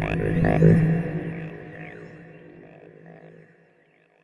matter, matter.